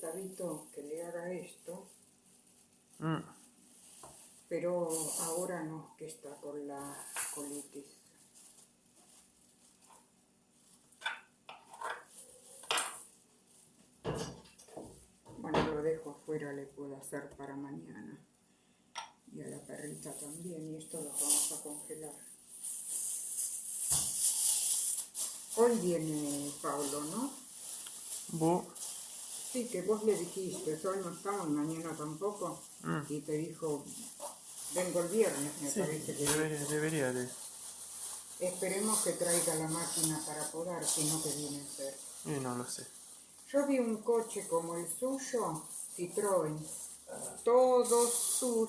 Que le haga esto, Mm. pero ahora no, que está con la colitis. Bueno, lo dejo afuera, le puedo hacer para mañana. Y a la perrita también, y esto lo vamos a congelar. Hoy viene Pablo, ¿no? Bu. Sí, que vos le dijiste, hoy no estamos, mañana tampoco. Mm. Y te dijo, vengo el viernes, me Sí, parece que debería, debería de. Esperemos que traiga la máquina para podar, si no que viene a ser. Y no lo sé. Yo vi un coche como el suyo, Citroën, todo sucio.